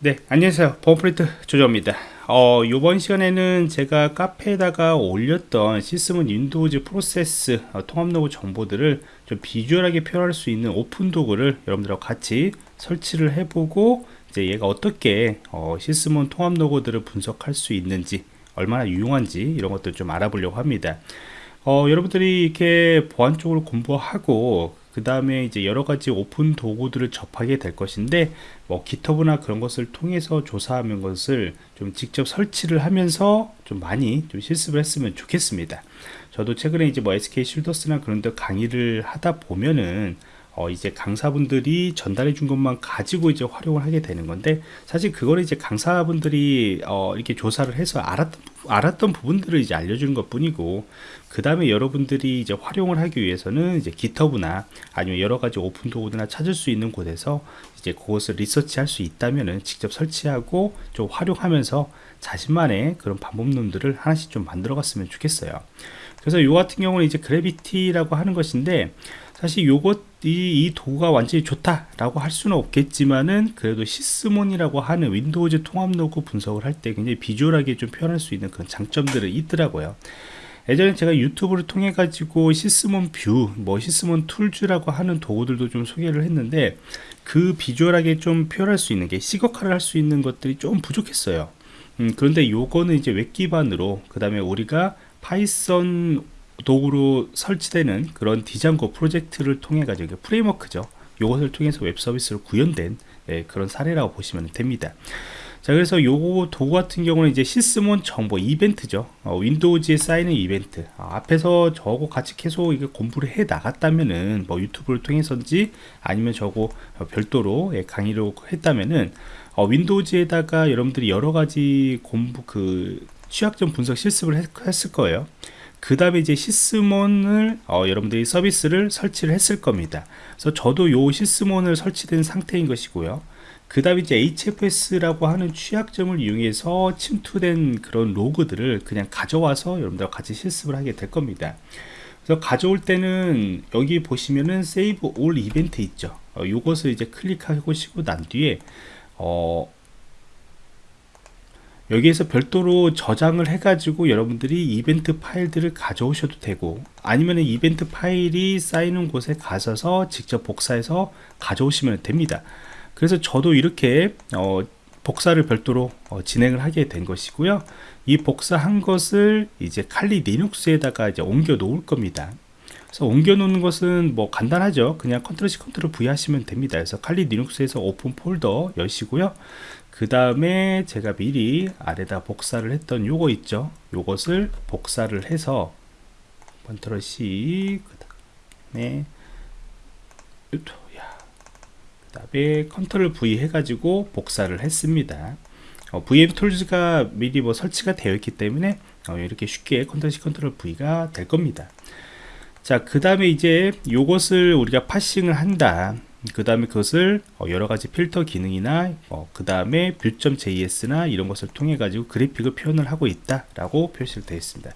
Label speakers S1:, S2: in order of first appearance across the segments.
S1: 네 안녕하세요. 보안프로젝트 조정원입니다. 어, 이번 시간에는 제가 카페에다가 올렸던 시스템 Windows 프로세스 어, 통합 로그 정보들을 좀 비주얼하게 표현할 수 있는 오픈 도구를 여러분들하고 같이 설치를 해보고 이제 얘가 어떻게 어, 시스템 통합 로그들을 분석할 수 있는지 얼마나 유용한지 이런 것들 좀 알아보려고 합니다. 어, 여러분들이 이렇게 보안 쪽으로 공부하고 그 다음에 이제 여러 가지 오픈 도구들을 접하게 될 것인데 뭐 기터브나 그런 것을 통해서 조사하는 것을 좀 직접 설치를 하면서 좀 많이 좀 실습을 했으면 좋겠습니다. 저도 최근에 이제 뭐 SK 쉴더스나 그런 데 강의를 하다 보면은 어 이제 강사분들이 전달해 준 것만 가지고 이제 활용을 하게 되는 건데 사실 그거를 이제 강사분들이 어 이렇게 조사를 해서 알았던 알았던 부분들을 이제 알려주는 것 뿐이고 그 다음에 여러분들이 이제 활용을 하기 위해서는 이제 기터브나 아니면 여러 가지 오픈 도구나 찾을 수 있는 곳에서 이제 그것을 리서치할 수 있다면은 직접 설치하고 좀 활용하면서 자신만의 그런 방법론들을 하나씩 좀 만들어 갔으면 좋겠어요. 그래서 요 같은 경우는 이제 Grafiki라고 하는 것인데 사실 요것 이, 이 도구가 완전히 좋다라고 할 수는 없겠지만은 그래도 Sysmon이라고 하는 Windows 통합 로그 분석을 할 때 굉장히 비주얼하게 좀 표현할 수 있는 그런 장점들이 있더라고요. 예전에 제가 유튜브를 통해 가지고 Sysmon View, 뭐 Sysmon Tools라고 하는 도구들도 좀 소개를 했는데 그 비주얼하게 좀 표현할 수 있는 게 시각화를 할 수 있는 것들이 좀 부족했어요. 음, 그런데 요거는 이제 웹 기반으로 그 다음에 우리가 Python 도구로 설치되는 그런 Django 프로젝트를 통해 가지고 framework죠. 이것을 통해서 웹 서비스를 구현된 네, 그런 사례라고 보시면 됩니다. 자 그래서 요 도구 같은 경우는 이제 Sysmon 정보 이벤트죠. 어, Windows에 쌓이는 이벤트. 어, 앞에서 저하고 같이 계속 이게 공부를 해 나갔다면은 뭐 유튜브를 통해서인지 아니면 저거 별도로 예, 강의로 했다면은 어, 윈도우즈에다가 여러분들이 여러 가지 공부 그 취약점 분석 실습을 했, 했을 거예요 그 다음에 이제 시스몬을 어, 여러분들이 서비스를 설치를 했을 겁니다. 그래서 저도 요 시스몬을 설치된 상태인 것이고요. 그 다음에 이제 HFS라고 하는 취약점을 이용해서 침투된 그런 로그들을 그냥 가져와서 여러분들과 같이 실습을 하게 될 겁니다. 그래서 가져올 때는 여기 보시면은 세이브 올 이벤트 있죠. 어, 요것을 이제 클릭하시고 난 뒤에 어, 여기에서 별도로 저장을 해가지고 여러분들이 이벤트 파일들을 가져오셔도 되고 아니면 이벤트 파일이 쌓이는 곳에 가셔서 직접 복사해서 가져오시면 됩니다. 그래서 저도 이렇게 어, 복사를 별도로 어, 진행을 하게 된 것이고요. 이 복사한 것을 이제 칼리 리눅스에다가 이제 옮겨 놓을 겁니다. 그래서 옮겨 놓는 것은 뭐 간단하죠. 그냥 컨트롤 C 컨트롤 V 하시면 됩니다. 그래서 칼리 리눅스에서 open folder 여시고요 그 다음에 제가 미리 아래다 복사를 했던 요거 있죠? 요것을 복사를 해서 컨트롤 C 그 다음에 그 다음에 컨트롤 V 해가지고 복사를 했습니다. 어, VM 툴즈가 미리 뭐 설치가 되어 있기 때문에 어, 이렇게 쉽게 컨트롤 C 컨트롤 V가 될 겁니다. 자 그 다음에 이제 요것을 우리가 parsing을 한다 그 다음에 그것을 어, 여러가지 필터 기능이나 어, 그 다음에 Vue.js나 이런 것을 통해 가지고 그래픽을 표현을 하고 있다 라고 표시를 되어 있습니다.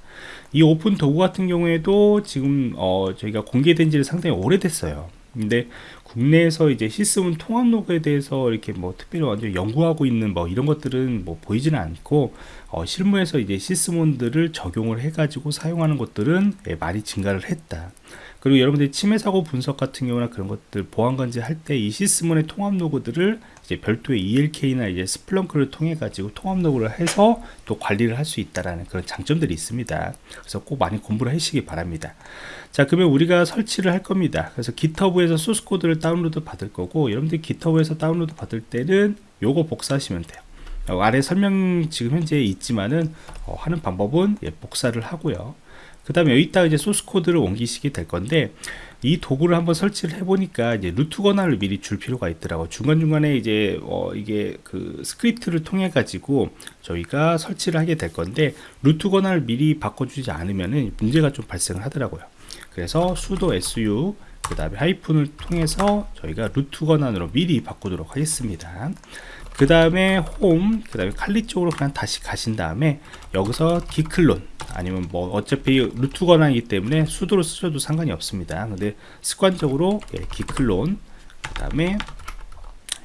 S1: 이 오픈 도구 같은 경우에도 지금 어, 저희가 공개된 지를 상당히 오래됐어요. 근데 국내에서 이제 시스템 통합 로그에 대해서 이렇게 뭐 특별히 완전 연구하고 있는 뭐 이런 것들은 뭐 보이지는 않고 어, 실무에서 이제 시스템들을 적용을 해 가지고 사용하는 것들은 예, 많이 증가를 했다 그리고 여러분들이 침해 사고 분석 같은 경우나 그런 것들 보안 관제 할 때 이 Sysmon의 통합 로그들을 이제 별도의 ELK나 이제 Splunk를 통해 가지고 통합 로그를 해서 또 관리를 할 수 있다라는 그런 장점들이 있습니다. 그래서 꼭 많이 공부를 하시기 바랍니다. 자, 그러면 우리가 설치를 할 겁니다. 그래서 GitHub에서 소스 코드를 다운로드 받을 거고 여러분들이 GitHub에서 다운로드 받을 때는 요거 복사하시면 돼요. 어, 아래 설명 지금 현재 있지만은 어, 하는 방법은 예, 복사를 하고요. 그 다음에 여기다가 이제 소스 코드를 옮기시게 될 건데 이 도구를 한번 설치를 해보니까 이제 root 권한을 미리 줄 필요가 있더라고 중간중간에 이제 어 이게 그 스크립트를 통해 가지고 저희가 설치를 하게 될 건데 root 권한을 미리 바꿔주지 않으면은 문제가 좀 발생을 하더라고요. 그래서 sudo su 그 다음에 하이픈을 통해서 저희가 root 권한으로 미리 바꾸도록 하겠습니다 그 다음에 홈, 그 다음에 칼리 쪽으로 그냥 다시 가신 다음에 여기서 git clone 아니면 뭐 어차피 root 권한이기 때문에 sudo로 쓰셔도 상관이 없습니다. 근데 습관적으로 예, git clone 그 다음에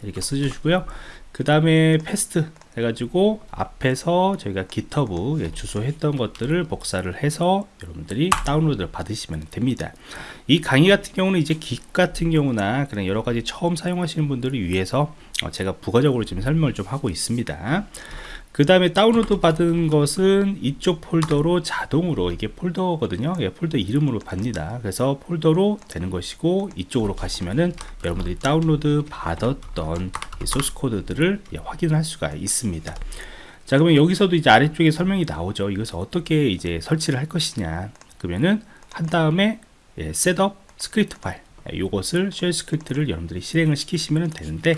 S1: 이렇게 써주시고요. 그 다음에 paste 해가지고 앞에서 저희가 GitHub 예, 주소 했던 것들을 복사를 해서 여러분들이 다운로드를 받으시면 됩니다. 이 강의 같은 경우는 이제 git 같은 경우나 그런 여러 가지 처음 사용하시는 분들을 위해서 어, 제가 부가적으로 지금 설명을 좀 하고 있습니다. 그 다음에 다운로드 받은 것은 이쪽 폴더로 자동으로 이게 폴더거든요. 예, 폴더 이름으로 받니다. 그래서 폴더로 되는 것이고 이쪽으로 가시면은 여러분들이 다운로드 받았던 소스 코드들을 예, 확인할 수가 있습니다. 자 그러면 여기서도 이제 아래쪽에 설명이 나오죠. 이것을 어떻게 이제 설치를 할 것이냐. 그러면은 한 다음에 예, setup 스크립트 파일 이것을 shell 스크립트를 여러분들이 실행을 시키시면 되는데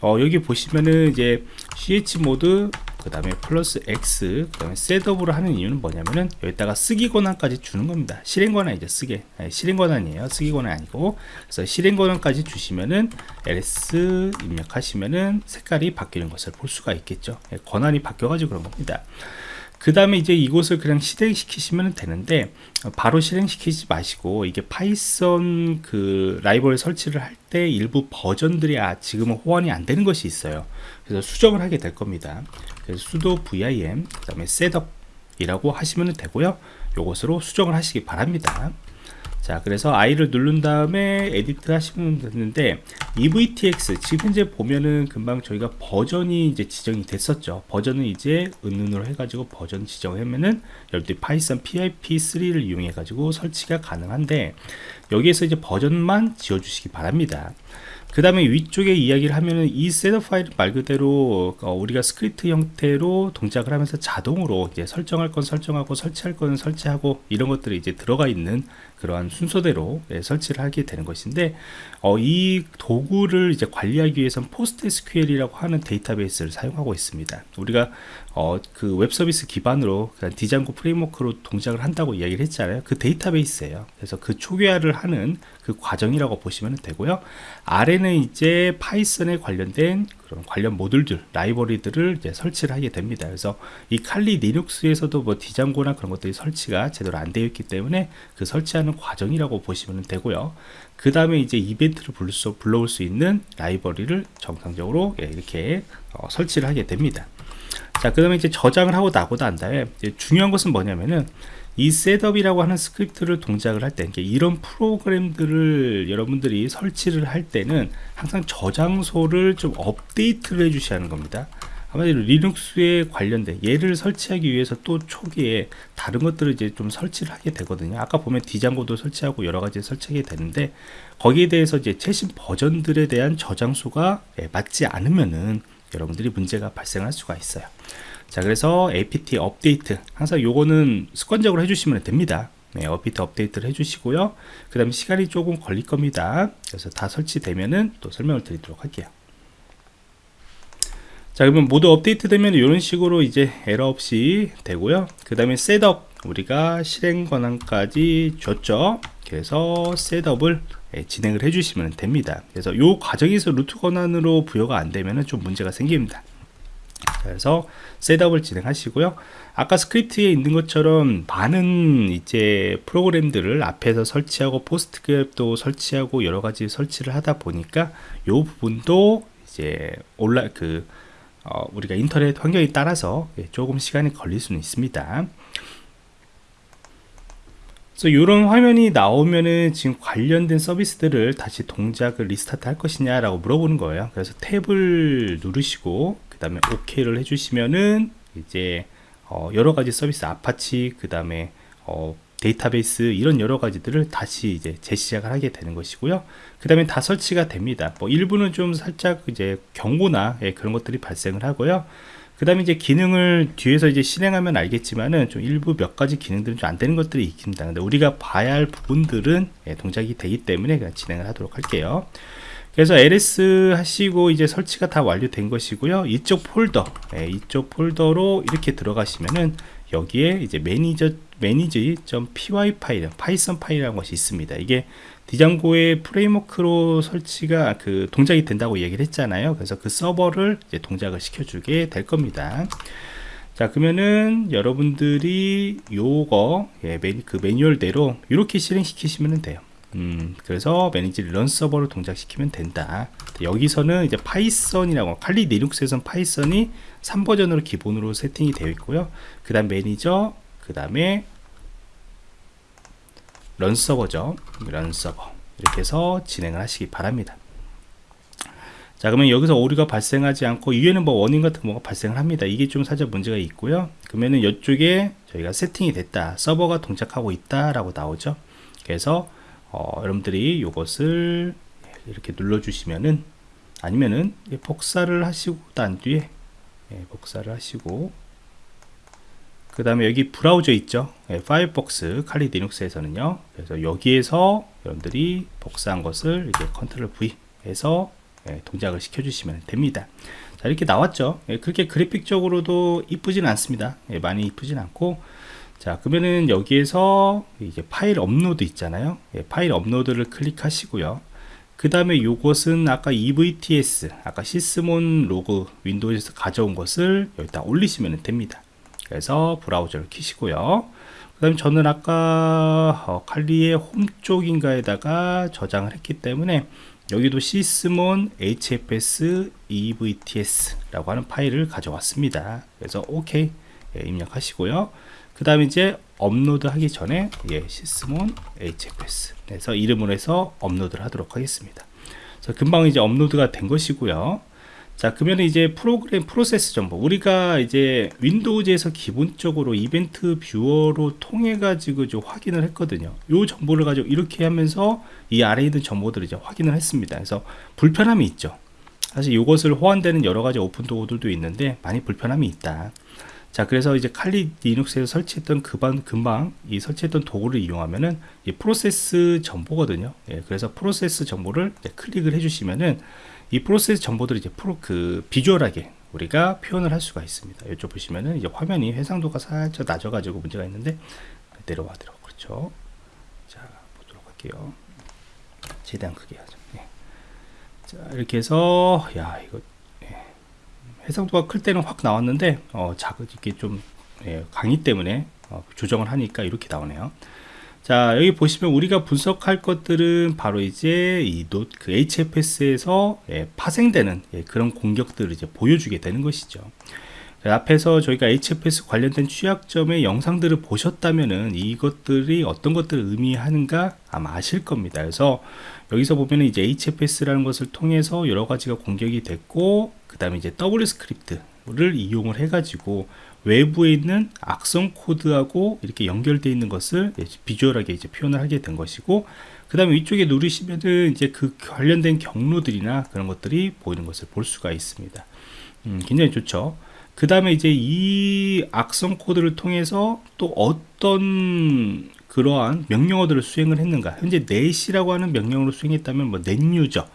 S1: 어, 여기 보시면은 이제 chmod 그 다음에 플러스 X 그 다음에 setup으로 하는 이유는 뭐냐면은 여기다가 쓰기 권한까지 주는 겁니다. 실행 권한이죠 쓰게. 네, 실행 권한이에요. 쓰기 권한 아니고. 그래서 실행 권한까지 주시면은 ls 입력하시면은 색깔이 바뀌는 것을 볼 수가 있겠죠. 네, 권한이 바뀌어 가지고 그런 겁니다 그 다음에 이제 이곳을 그냥 실행시키시면 되는데 바로 실행시키지 마시고 이게 Python 그 라이브러리 설치를 할 때 일부 버전들이 아 지금은 호환이 안 되는 것이 있어요. 그래서 수정을 하게 될 겁니다. 그래서 sudo vim 그 다음에 setup이라고 하시면 되고요. 요것으로 수정을 하시기 바랍니다 자 그래서 i를 누른 다음에 edit 하시면 되는데 evtx 지금 현재 보면은 금방 저희가 버전이 이제 지정이 됐었죠. 버전은 이제 은은으로 해가지고 버전 지정하면은 여러분들이 Python pip3를 이용해 가지고 설치가 가능한데 여기에서 이제 버전만 지워 주시기 바랍니다 그 다음에 위쪽에 이야기를 하면은 이 setup 파일 말 그대로 어, 우리가 스크립트 형태로 동작을 하면서 자동으로 이제 설정할 건 설정하고 설치할 건 설치하고 이런 것들이 이제 들어가 있는 그러한 순서대로 예, 설치를 하게 되는 것인데 어, 이 도구를 이제 관리하기 위해서는 PostSQL이라고 하는 데이터베이스를 사용하고 있습니다. 우리가 어, 그 웹서비스 기반으로 Django 프레임워크로 동작을 한다고 이야기를 했잖아요. 그 데이터베이스예요. 그래서 그 초기화를 하는 그 과정이라고 보시면 되고요. 아래는 이제 파이썬에 관련된 그런 관련 모듈들, 라이브러리들을 이제 설치를 하게 됩니다. 그래서 이 칼리 리눅스에서도 뭐 디장고나 그런 것들이 설치가 제대로 안 되어 있기 때문에 그 설치하는 과정이라고 보시면 되고요. 그 다음에 이제 이벤트를 불러 수, 불러올 수 있는 라이브러리를 정상적으로 예, 이렇게 어, 설치를 하게 됩니다. 자, 그 다음에 이제 저장을 하고 나고 난 다음에 중요한 것은 뭐냐면은 이 setup이라고 하는 스크립트를 동작을 할 때 이런 프로그램들을 여러분들이 설치를 할 때는 항상 저장소를 좀 업데이트를 해 주셔야 하는 겁니다. 아마도 리눅스에 관련된 얘를 설치하기 위해서 또 초기에 다른 것들을 이제 좀 설치를 하게 되거든요. 아까 보면 Django도 설치하고 여러 가지 설치하게 되는데 거기에 대해서 이제 최신 버전들에 대한 저장소가 예, 맞지 않으면은 여러분들이 문제가 발생할 수가 있어요. 자 그래서 apt 업데이트. 항상 요거는 습관적으로 해주시면 됩니다. 네, 업데이트 업데이트를 해주시고요. 그 다음에 시간이 조금 걸릴 겁니다. 그래서 다 설치되면은 또 설명을 드리도록 할게요. 자 그러면 모두 업데이트 되면 이런 식으로 이제 에러 없이 되고요. 그 다음에 setup 우리가 실행 권한까지 줬죠. 그래서 setup을 예, 진행을 해주시면 됩니다. 그래서 이 과정에서 루트 권한으로 부여가 안 되면 좀 문제가 생깁니다. 그래서 setup을 진행하시고요. 아까 스크립트에 있는 것처럼 많은 이제 프로그램들을 앞에서 설치하고 Postgres도 설치하고 여러 가지 설치를 하다 보니까 이 부분도 이제 온라 그 어, 우리가 인터넷 환경에 따라서 예, 조금 시간이 걸릴 수는 있습니다 그래서 이런 화면이 나오면은 지금 관련된 서비스들을 다시 동작을 restart 할 것이냐 라고 물어보는 거예요. 그래서 탭을 누르시고 그 다음에 OK를 해주시면은 이제 어 여러 가지 서비스 아파치 그 다음에 어 데이터베이스 이런 여러 가지들을 다시 이제 재시작을 하게 되는 것이고요. 그 다음에 다 설치가 됩니다. 뭐 일부는 좀 살짝 이제 경고나 예, 그런 것들이 발생을 하고요 그 다음에 이제 기능을 뒤에서 이제 실행하면 알겠지만은 좀 일부 몇 가지 기능들은 좀 안 되는 것들이 있습니다. 근데 우리가 봐야 할 부분들은 예, 동작이 되기 때문에 그냥 진행을 하도록 할게요. 그래서 ls 하시고 이제 설치가 다 완료된 것이고요. 이쪽 폴더 예, 이쪽 폴더로 이렇게 들어가시면은 여기에 이제 manager manage.py 파일 파이썬 파일이라는 것이 있습니다. 이게 Django의 프레임워크로 설치가 그 동작이 된다고 얘기를 했잖아요 그래서 그 서버를 이제 동작을 시켜주게 될 겁니다 자 그러면은 여러분들이 요거 예, 매니, 그 매뉴얼대로 이렇게 실행시키시면 돼요 음, 그래서 manage runserver를 동작시키면 된다. 여기서는 이제 파이썬이라고 칼리 리눅스에선 파이썬이 3버전으로 기본으로 세팅이 되어 있고요. 그 다음 매니저, 그 다음에 runserver죠. runserver. 이렇게 해서 진행을 하시기 바랍니다. 자 그러면 여기서 오류가 발생하지 않고 위에는 뭐 원인 같은 뭐가 발생을 합니다 이게 좀 살짝 문제가 있고요 그러면은 이쪽에 저희가 세팅이 됐다 서버가 동작하고 있다 라고 나오죠 그래서 어, 여러분들이 이것을 이렇게 눌러 주시면은 아니면은 복사를 하시고 난 뒤에 예, 복사를 하시고 그 다음에 여기 브라우저 있죠? 예, 파이어폭스 칼리 리눅스에서는요. 그래서 여기에서 여러분들이 복사한 것을 이렇게 Control V 해서 예, 동작을 시켜 주시면 됩니다. 자 이렇게 나왔죠? 예, 그렇게 그래픽적으로도 이쁘진 않습니다. 예, 많이 이쁘진 않고. 자 그러면은 여기에서 이제 파일 업로드 있잖아요. 예, 파일 업로드를 클릭하시고요. 그 다음에 요것은 아까 EVTX 아까 Sysmon 로그 윈도우에서 가져온 것을 여기다 올리시면 됩니다 그래서 브라우저를 키시고요. 그 다음에 저는 아까 어, 칼리의 홈 쪽인가에다가 저장을 했기 때문에 여기도 Sysmon hfs evtx 라고 하는 파일을 가져왔습니다. 그래서 OK 예, 입력하시고요. 그 다음에 이제 업로드 하기 전에 예, Sysmon hfs 그래서 이름으로 해서 업로드를 하도록 하겠습니다. 그래서 금방 이제 업로드가 된 것이고요 자 그러면 이제 프로그램 프로세스 정보. 우리가 이제 윈도우즈에서 기본적으로 event viewer로 통해 가지고 좀 확인을 했거든요. 이 정보를 가지고 이렇게 하면서 이 아래에 있는 정보들을 이제 확인을 했습니다. 그래서 불편함이 있죠. 사실 이것을 호환되는 여러 가지 오픈 도구들도 있는데 많이 불편함이 있다. 자 그래서 이제 칼리 리눅스에서 설치했던 그반 금방 이 설치했던 도구를 이용하면은 이 프로세스 정보거든요. 예, 그래서 프로세스 정보를 클릭을 해주시면은 이 프로세스 정보들을 이제 프로 그 비주얼하게 우리가 표현을 할 수가 있습니다. 이쪽 보시면은 이제 화면이 해상도가 살짝 낮아가지고 문제가 있는데 내려와 내려 그렇죠. 자 보도록 할게요. 최대한 크게 하죠. 네. 자 이렇게 해서 야 이거 예. 해상도가 클 때는 확 나왔는데 어 작은 이게 좀 예, 강의 때문에 어, 조정을 하니까 이렇게 나오네요. 자 여기 보시면 우리가 분석할 것들은 바로 이제 이노그 HFS에서 예, 파생되는 예, 그런 공격들을 이제 보여주게 되는 것이죠. 앞에서 저희가 HFS 관련된 취약점의 영상들을 보셨다면은 이것들이 어떤 것들을 의미하는가 아마 아실 겁니다. 그래서 여기서 보면은 이제 HFS라는 것을 통해서 여러 가지가 공격이 됐고 그 다음에 이제 WScript를 이용을 해가지고 외부에 있는 악성 코드하고 이렇게 연결되어 있는 것을 비주얼하게 이제 표현을 하게 된 것이고 그 다음에 위쪽에 누르시면은 이제 그 관련된 경로들이나 그런 것들이 보이는 것을 볼 수가 있습니다. 음, 굉장히 좋죠. 그 다음에 이제 이 악성 코드를 통해서 또 어떤 그러한 명령어들을 수행을 했는가. 현재 net이라고 하는 명령으로 수행했다면 뭐 net user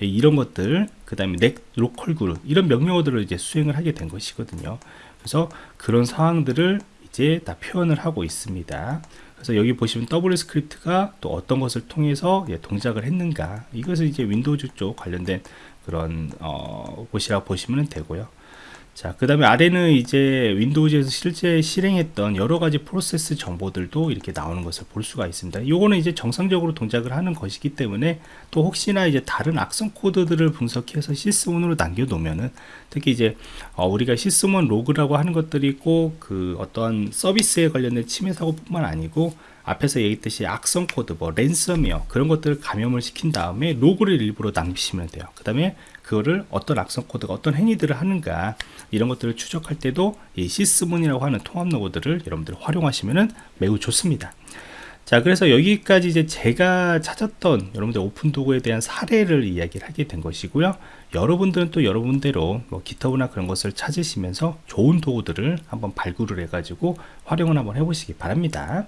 S1: 이런 것들 그 다음에 net localgroup 이런 명령어들을 이제 수행을 하게 된 것이거든요 그래서 그런 상황들을 이제 다 표현을 하고 있습니다. 그래서 여기 보시면 WScript가 또 어떤 것을 통해서 예, 동작을 했는가 이것을 이제 Windows 쪽 관련된 그런 어, 곳이라고 보시면 되고요. 자, 그 다음에 아래는 이제 Windows에서 실제 실행했던 여러 가지 프로세스 정보들도 이렇게 나오는 것을 볼 수가 있습니다. 요거는 이제 정상적으로 동작을 하는 것이기 때문에 또 혹시나 이제 다른 악성 코드들을 분석해서 Sysmon으로 남겨놓으면은 특히 이제 어 우리가 Sysmon 로그라고 하는 것들이 꼭 그 어떠한 서비스에 관련된 침해 사고뿐만 아니고 앞에서 얘기했듯이 악성 코드, 뭐 랜섬웨어 그런 것들을 감염을 시킨 다음에 로그를 일부러 남기시면 돼요. 그 다음에 그거를 어떤 악성 코드가 어떤 행위들을 하는가 이런 것들을 추적할 때도 이 Sysmon이라고 하는 통합 로그들을 여러분들 활용하시면 매우 좋습니다. 자 그래서 여기까지 이제 제가 찾았던 여러분들 오픈 도구에 대한 사례를 이야기를 하게 된 것이고요 여러분들은 또 여러분대로 뭐 기터브나 그런 것을 찾으시면서 좋은 도구들을 한번 발굴을 해 가지고 활용을 한번 해 보시기 바랍니다